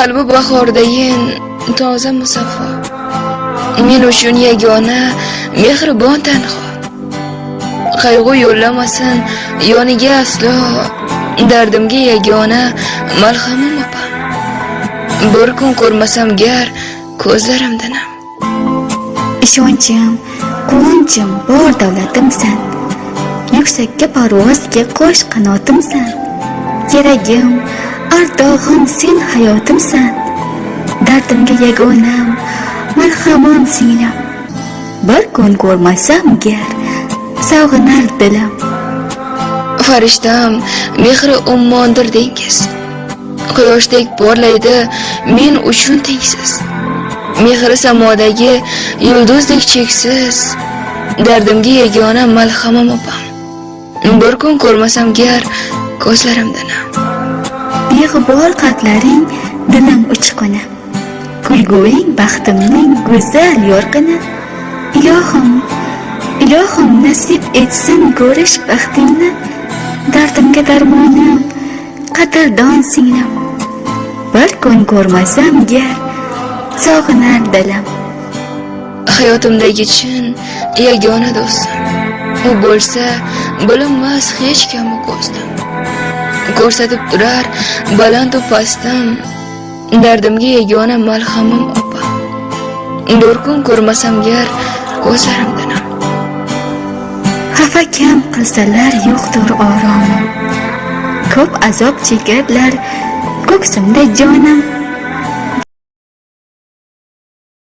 qalbi bahordayin toza musaffo. Men uchun yagona mehribon tanho. Qayg'u yo'llamasin yoniga aslo. Dardimga yagona malhamim opam bir kun ko'rmasam gar ko'zlarimdan ham. Ishonchim quvonchim bor davlatimsan. Yuksakka parvozga qo'sh qanotimsan. Keragim ardog'im sen hayotimsan. Dardimga yagonam marhamon singlim. Bir kun ko'rmasam gar sog'inar dilim. Farishtam mehri ummondir dengiz. Quyoshdek porlaydi men uchun tengsiz. Mehri samodagi yulduzdek cheksiz. Dardimga yagona malhamam opam. Bir kun ko'rmasam gar ko'zlarimda nam beg'ubor qatlaring dilim uchquni. Kulguing baxtimning go'zal yorqini. Ilohim ilohim nasib etsin ko'rish baxtingni dardimga darmonim qadrdon singlim bir kun ko'rmasam gar sog'inar dilim hayotimdagi chin yagona do'stim. U bo'lsa bilinmas hech kimi ko'zdim. Ko'rsatib turar balandu pastdan dardimga yagona malhamim opa. Bir kun ko'rmasam gar ko'zlarimdan xafa kam qilsalar yo'qdir oromim ko'p azob chekadilar ko'ksimda jonim.